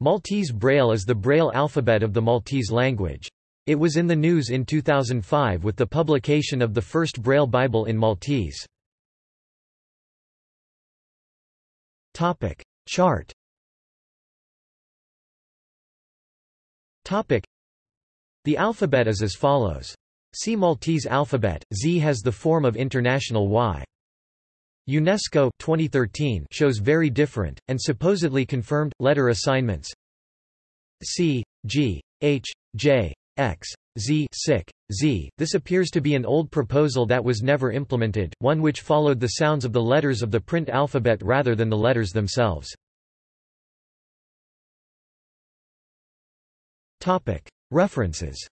Maltese Braille is the Braille alphabet of the Maltese language. It was in the news in 2005 with the publication of the first Braille Bible in Maltese. Topic Chart Topic The alphabet is as follows. See Maltese alphabet, Z has the form of international Y. UNESCO 2013 shows very different, and supposedly confirmed, letter assignments C, G, H, J, X, Z, sic, Z. This appears to be an old proposal that was never implemented, one which followed the sounds of the letters of the print alphabet rather than the letters themselves. References